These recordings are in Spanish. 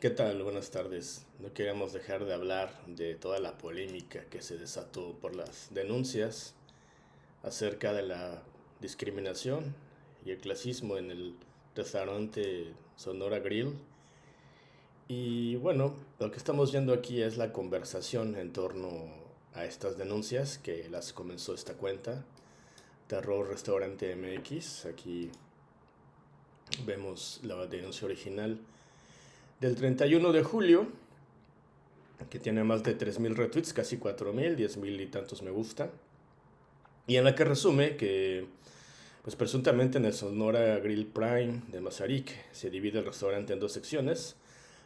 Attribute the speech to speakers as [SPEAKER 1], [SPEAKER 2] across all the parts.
[SPEAKER 1] ¿Qué tal? Buenas tardes. No queríamos dejar de hablar de toda la polémica que se desató por las denuncias acerca de la discriminación y el clasismo en el restaurante Sonora Grill. Y bueno, lo que estamos viendo aquí es la conversación en torno a estas denuncias que las comenzó esta cuenta, Terror Restaurante MX. Aquí vemos la denuncia original del 31 de julio, que tiene más de 3.000 retweets, casi 4.000, 10.000 y tantos me gusta, y en la que resume que, pues presuntamente en el Sonora Grill Prime de Mazarik se divide el restaurante en dos secciones,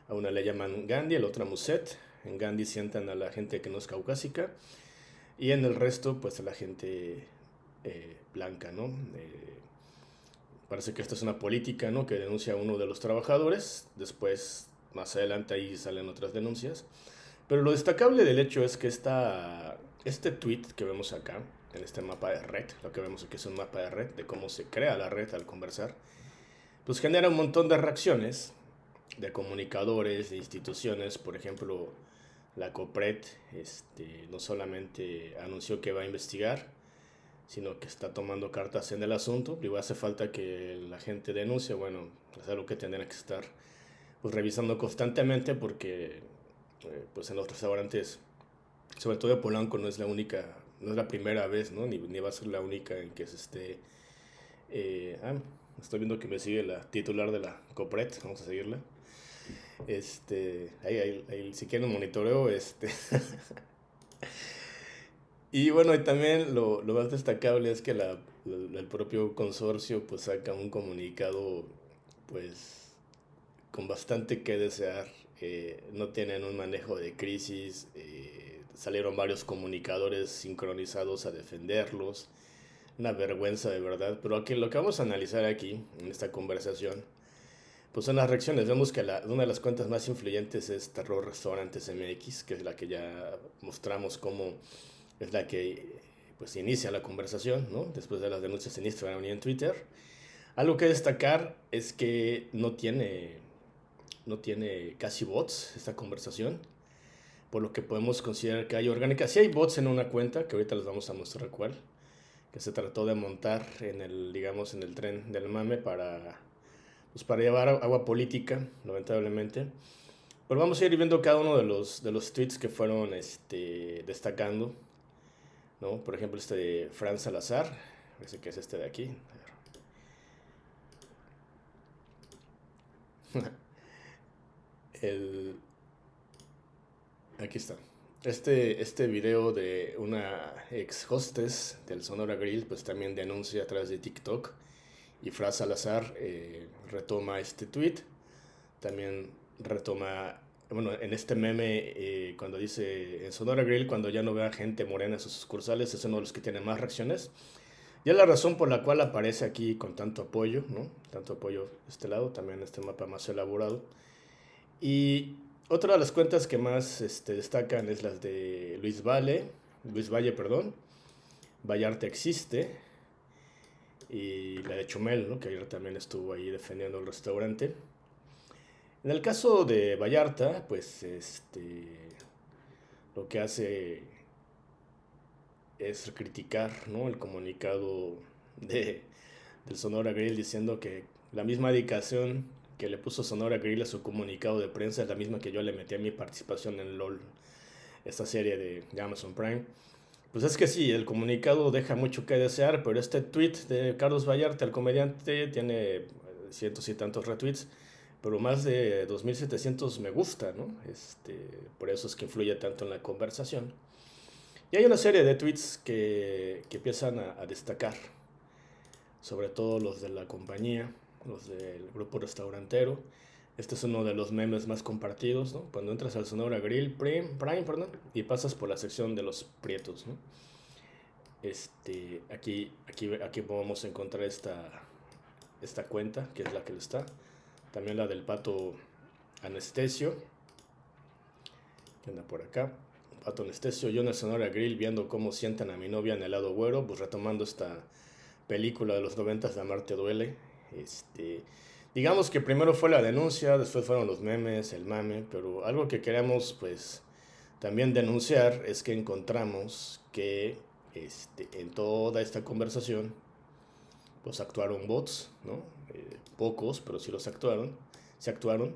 [SPEAKER 1] a una le llaman Gandhi, a la otra Muset, en Gandhi sientan a la gente que no es caucásica, y en el resto, pues a la gente eh, blanca, ¿no? Eh, Parece que esta es una política ¿no? que denuncia a uno de los trabajadores. Después, más adelante, ahí salen otras denuncias. Pero lo destacable del hecho es que esta, este tweet que vemos acá, en este mapa de red, lo que vemos aquí es un mapa de red de cómo se crea la red al conversar, pues genera un montón de reacciones de comunicadores, de instituciones, por ejemplo, la COPRED este, no solamente anunció que va a investigar, sino que está tomando cartas en el asunto. Digo, hace falta que la gente denuncie, bueno, es algo que tendrán que estar pues, revisando constantemente porque eh, pues en los restaurantes, sobre todo de Polanco, no es la única, no es la primera vez, ¿no? Ni, ni va a ser la única en que se esté... Eh, ah, estoy viendo que me sigue la titular de la COPRET, vamos a seguirla. Este, ahí, ahí, ahí si quieren monitoreo, este... Y bueno, y también lo, lo más destacable es que la, el propio consorcio pues saca un comunicado pues con bastante que desear. Eh, no tienen un manejo de crisis, eh, salieron varios comunicadores sincronizados a defenderlos. Una vergüenza de verdad, pero aquí, lo que vamos a analizar aquí en esta conversación pues son las reacciones. Vemos que la, una de las cuentas más influyentes es Terror Restaurantes MX, que es la que ya mostramos cómo es la que pues inicia la conversación, ¿no? Después de las denuncias en Instagram y en Twitter. Algo que destacar es que no tiene, no tiene casi bots esta conversación, por lo que podemos considerar que hay orgánica. Sí hay bots en una cuenta, que ahorita les vamos a mostrar cuál, que se trató de montar en el, digamos, en el tren del mame para, pues para llevar agua política, lamentablemente. Pero vamos a ir viendo cada uno de los, de los tweets que fueron este, destacando ¿no? Por ejemplo, este de Fran Salazar, parece que es este de aquí. El... Aquí está. Este, este video de una ex hostess del Sonora Grill, pues también denuncia a través de TikTok. Y Fran Salazar eh, retoma este tweet. También retoma bueno, en este meme, eh, cuando dice en Sonora Grill, cuando ya no vea gente morena en sus sucursales, es uno de los que tiene más reacciones. Y es la razón por la cual aparece aquí con tanto apoyo, ¿no? Tanto apoyo este lado, también este mapa más elaborado. Y otra de las cuentas que más este, destacan es las de Luis Valle, Luis Valle, perdón. Vallarta existe. Y la de Chumel, ¿no? Que ayer también estuvo ahí defendiendo el restaurante. En el caso de Vallarta, pues este lo que hace es criticar ¿no? el comunicado de, del Sonora Grill diciendo que la misma dedicación que le puso Sonora Grill a su comunicado de prensa es la misma que yo le metí a mi participación en LOL, esta serie de, de Amazon Prime. Pues es que sí, el comunicado deja mucho que desear, pero este tweet de Carlos Vallarta, el comediante, tiene cientos y tantos retweets pero más de 2.700 me gusta, ¿no? Este, por eso es que influye tanto en la conversación. Y hay una serie de tweets que, que empiezan a, destacar, sobre todo los de la compañía, los del grupo restaurantero. Este es uno de los memes más compartidos, ¿no? Cuando entras al Sonora Grill Prime, Prime perdón, y pasas por la sección de los prietos. Este, aquí, aquí, aquí podemos encontrar esta, esta cuenta, que es la que lo está. También la del pato anestesio. Que anda por acá. Pato anestesio. Yo en el Sonora Grill viendo cómo sientan a mi novia en el lado güero. Pues retomando esta película de los noventas de Amarte Duele. Este, digamos que primero fue la denuncia, después fueron los memes, el mame, pero algo que queremos pues también denunciar es que encontramos que este, en toda esta conversación pues actuaron bots, ¿no? Eh, pocos, pero sí los actuaron, se actuaron.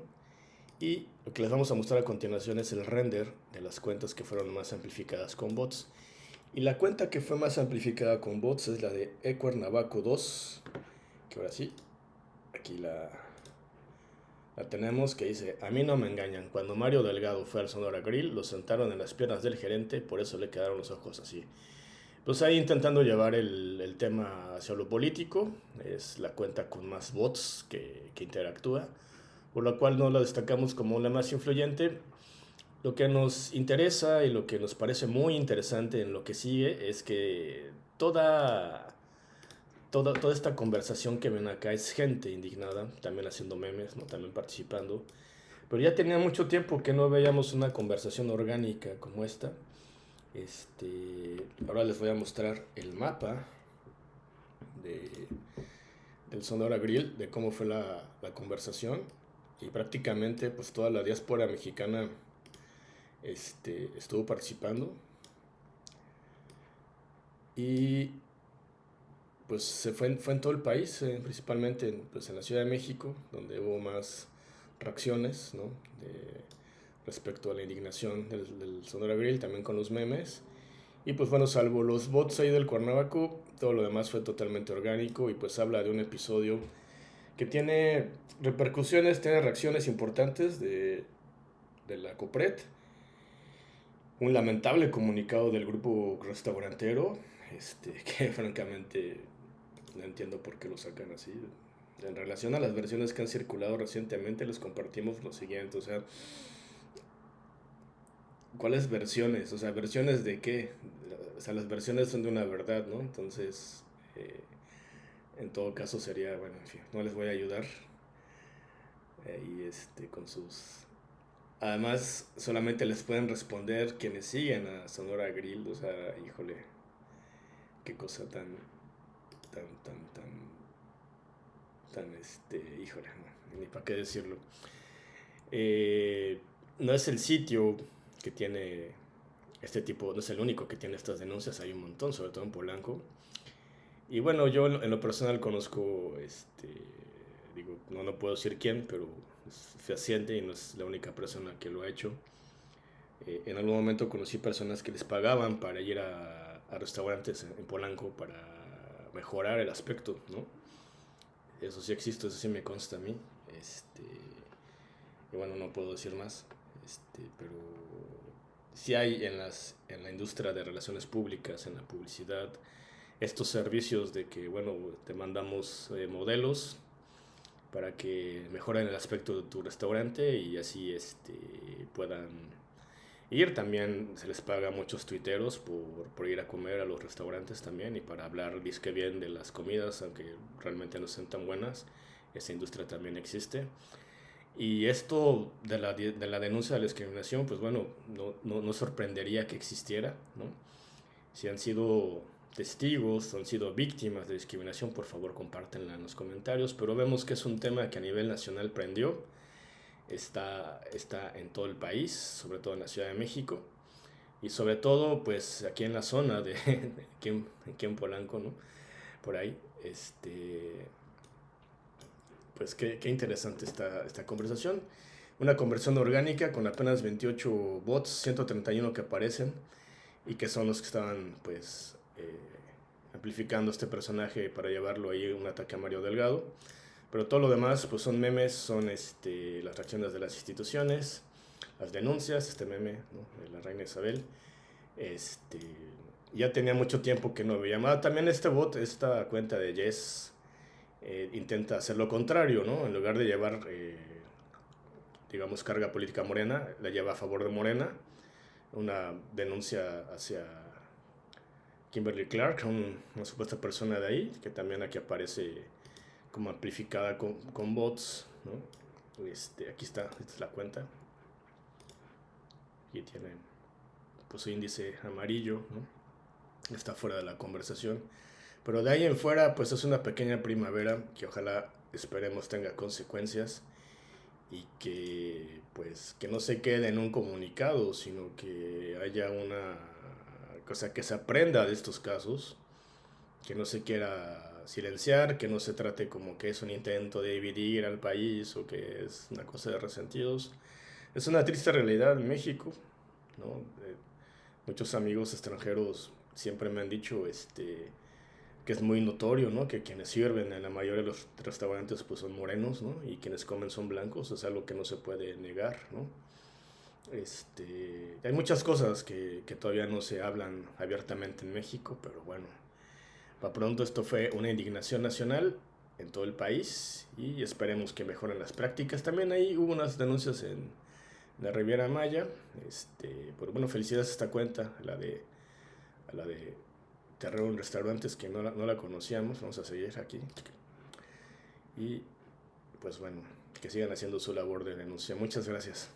[SPEAKER 1] Y lo que les vamos a mostrar a continuación es el render de las cuentas que fueron más amplificadas con bots. Y la cuenta que fue más amplificada con bots es la de Ecuernavaco 2, que ahora sí, aquí la, la tenemos que dice, a mí no me engañan, cuando Mario Delgado fue al Sonora Grill, lo sentaron en las piernas del gerente, por eso le quedaron los ojos así. Pues ahí intentando llevar el, el tema hacia lo político, es la cuenta con más bots que, que interactúa, por lo cual no la destacamos como la más influyente. Lo que nos interesa y lo que nos parece muy interesante en lo que sigue es que toda toda, toda esta conversación que ven acá es gente indignada, también haciendo memes, ¿no? también participando. Pero ya tenía mucho tiempo que no veíamos una conversación orgánica como esta. Este, ahora les voy a mostrar el mapa de, del Sonora Grill, de cómo fue la, conversación. Y prácticamente pues toda la diáspora mexicana este, estuvo participando. Y pues se fue, fue en todo el país, eh, principalmente en, pues, en la Ciudad de México, donde hubo más reacciones ¿no? Respecto a la indignación del, del, Sonora Grill, también con los memes. Y pues bueno, salvo los bots ahí del Cuernavaco, todo lo demás fue totalmente orgánico y pues habla de un episodio que tiene repercusiones, tiene reacciones importantes de, de la COPRED. Un lamentable comunicado del grupo restaurantero, este, que francamente no entiendo por qué lo sacan así. En relación a las versiones que han circulado recientemente, les compartimos lo siguiente, o sea, ¿cuáles versiones? O sea, ¿versiones de qué? O sea, las versiones son de una verdad, ¿no? Entonces, eh, en todo caso sería, bueno, en fin, no les voy a ayudar. Y este, con sus... Además, solamente les pueden responder quienes siguen a Sonora Grill, o sea, híjole, qué cosa tan tan, tan, tan, tan, este, híjole, ni para qué decirlo. Eh, no es el sitio que tiene este tipo, no es el único que tiene estas denuncias, hay un montón, sobre todo en Polanco. Y bueno, yo en lo personal conozco, este, digo, no, no puedo decir quién, pero es fehaciente y no es la única persona que lo ha hecho. Eh, en algún momento conocí personas que les pagaban para ir a, a restaurantes en Polanco para mejorar el aspecto, ¿no? Eso sí existe, eso sí me consta a mí. Este, y bueno, no puedo decir más, este, pero sí hay en, las, en la industria de relaciones públicas, en la publicidad, estos servicios de que, bueno, te mandamos eh, modelos para que mejoren el aspecto de tu restaurante y así este, puedan ir. También se les paga muchos tuiteros por, por, ir a comer a los restaurantes también y para hablar disque bien de las comidas, aunque realmente no sean tan buenas. Esa industria también existe. Y esto de la, de la denuncia de la discriminación, pues bueno, no, no, no sorprendería que existiera, ¿no? Si han sido testigos, han sido víctimas de discriminación, por favor compártenla en los comentarios, pero vemos que es un tema que a nivel nacional prendió está, está en todo el país, sobre todo en la Ciudad de México y sobre todo pues aquí en la zona de, de aquí, en, aquí, en, Polanco, ¿no? Por ahí, este, pues qué, qué interesante esta, esta conversación. Una conversión orgánica con apenas 28 bots, 131 que aparecen y que son los que estaban pues eh, amplificando este personaje para llevarlo ahí un ataque a Mario Delgado. Pero todo lo demás pues son memes, son este, las reacciones de las instituciones, las denuncias, este meme ¿no? de la reina Isabel. Este, ya tenía mucho tiempo que no veía más. También este bot, esta cuenta de Yes, eh, intenta hacer lo contrario, ¿no? En lugar de llevar, eh, digamos, carga política morena, la lleva a favor de Morena. Una denuncia hacia Kimberly Clark, un, una supuesta persona de ahí, que también aquí aparece como amplificada con, bots, ¿no? Este, aquí está, esta es la cuenta. Aquí tiene pues índice amarillo. Está fuera de la conversación. Pero de ahí en fuera, pues es una pequeña primavera que ojalá esperemos tenga consecuencias y que pues que no se quede en un comunicado, sino que haya una cosa que se aprenda de estos casos, que no se quiera silenciar, que no se trate como que es un intento de dividir al país o que es una cosa de resentidos. Es una triste realidad en México, ¿no? Eh, muchos amigos extranjeros siempre me han dicho este, que es muy notorio, ¿no? Que quienes sirven en la mayoría de los restaurantes pues son morenos, ¿no? Y quienes comen son blancos, es algo que no se puede negar, ¿no? Este, hay muchas cosas que, que todavía no se hablan abiertamente en México, pero bueno, para pronto esto fue una indignación nacional en todo el país y esperemos que mejoren las prácticas. También ahí hubo unas denuncias en la Riviera Maya, este, pero bueno, felicidades a esta cuenta, la de a la de Terror en Restaurantes, que no la, no la conocíamos. Vamos a seguir aquí. Y pues bueno, que sigan haciendo su labor de denuncia. Muchas gracias.